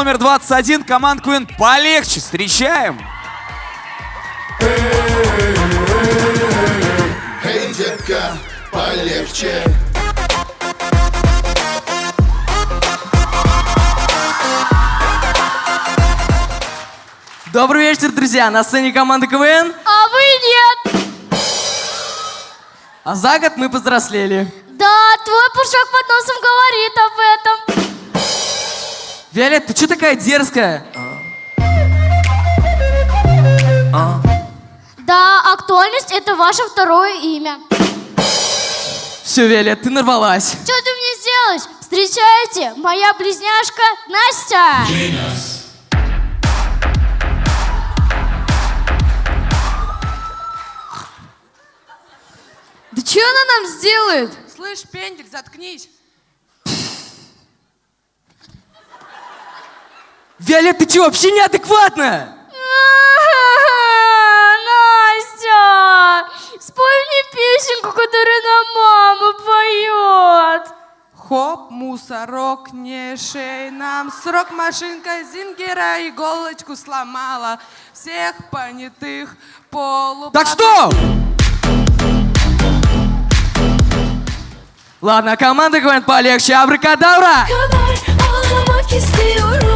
номер 21, команд Queen полегче. Встречаем. Эй, детка, полегче. Добрый вечер, друзья! На сцене команда КВН, А вы нет. а за год мы повзрослели. Да, твой пушок под носом говорит об этом. Виолет, ты что такая дерзкая? Да, актуальность это ваше второе имя. Все, Виолет, ты нарвалась. Что ты мне сделаешь? Встречайте, моя близняшка Настя. Да что она нам сделает? Слышь, пендель, заткнись. Виолет, ты что, вообще неадекватная? Настя, спой мне песенку, которую нам мама поет. Хоп, мусорок, не шей нам срок, машинка Зингера иголочку сломала. Всех понятых полу... Так стоп! Ладно, команда КВН полегче. Абракадабра! kadar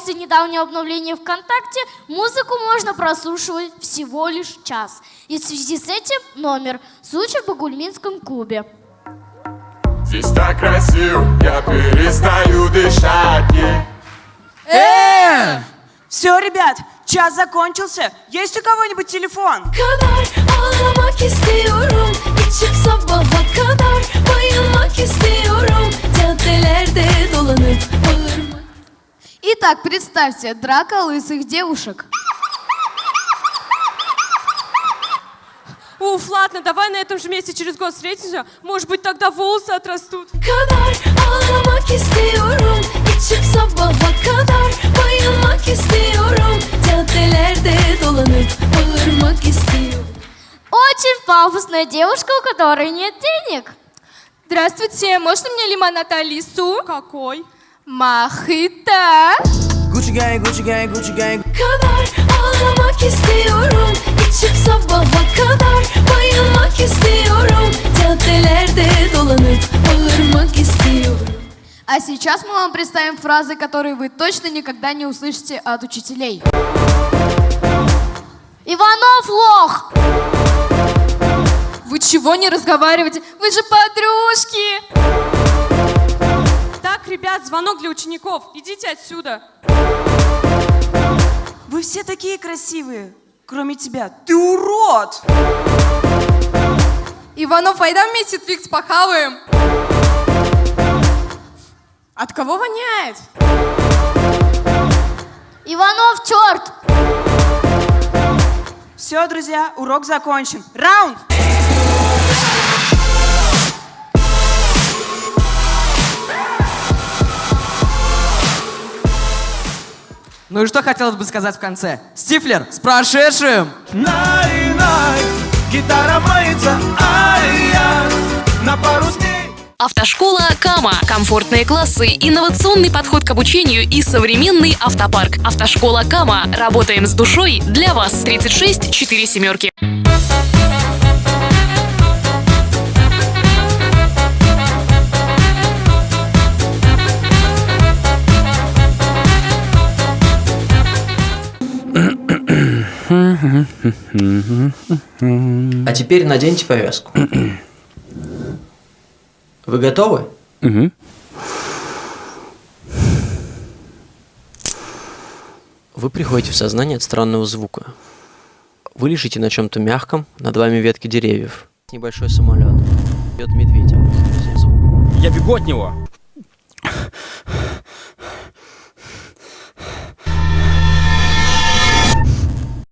после недавнего обновления ВКонтакте музыку можно прослушивать всего лишь час. И в связи с этим номер «Случай в Багульминском клубе». Здесь так красиво, я перестаю дышать. Э! Все, ребят, час закончился. Есть у кого-нибудь телефон? Итак, представьте, драка лысых девушек. Уф, ладно, давай на этом же месте через год встретимся. Может быть, тогда волосы отрастут. kadar ağlamak istiyorum İçim sabaha kadar bayılmak istiyorum Caddelerde dolanıp bağırmak istiyorum Очень пафосная девушка, у которой нет денег. Здравствуйте, можно мне лимонад Алису? Какой? Махита. Gucci gang, Gucci gang, Gucci gang. kadar ağlamak istiyorum İçim sabaha kadar bayılmak istiyorum Caddelerde dolanıp bağırmak istiyorum А сейчас мы вам представим фразы, которые вы точно никогда не услышите от учителей. Иванов лох! Вы чего не разговариваете? Вы же подружки! Ребят, звонок для учеников. Идите отсюда. Вы все такие красивые, кроме тебя. Ты урод! Иванов, айда вместе твикс похаваем. От кого воняет? Иванов, черт! Все, друзья, урок закончен. Раунд! Ну и что хотелось бы сказать в конце? Стифлер, с прошедшим! Най-най, гитара мается, ай-яй На пару дней Автошкола Кама. Комфортные классы, инновационный подход к обучению и современный автопарк. Автошкола Кама. Работаем с душой для вас. 36 4 семерки. А теперь наденьте повязку. Вы готовы? Вы приходите в сознание от странного звука. Вы лежите на чем-то мягком, над вами ветки деревьев. Небольшой самолет. Бьет медведя. Звук. Я бегу от него.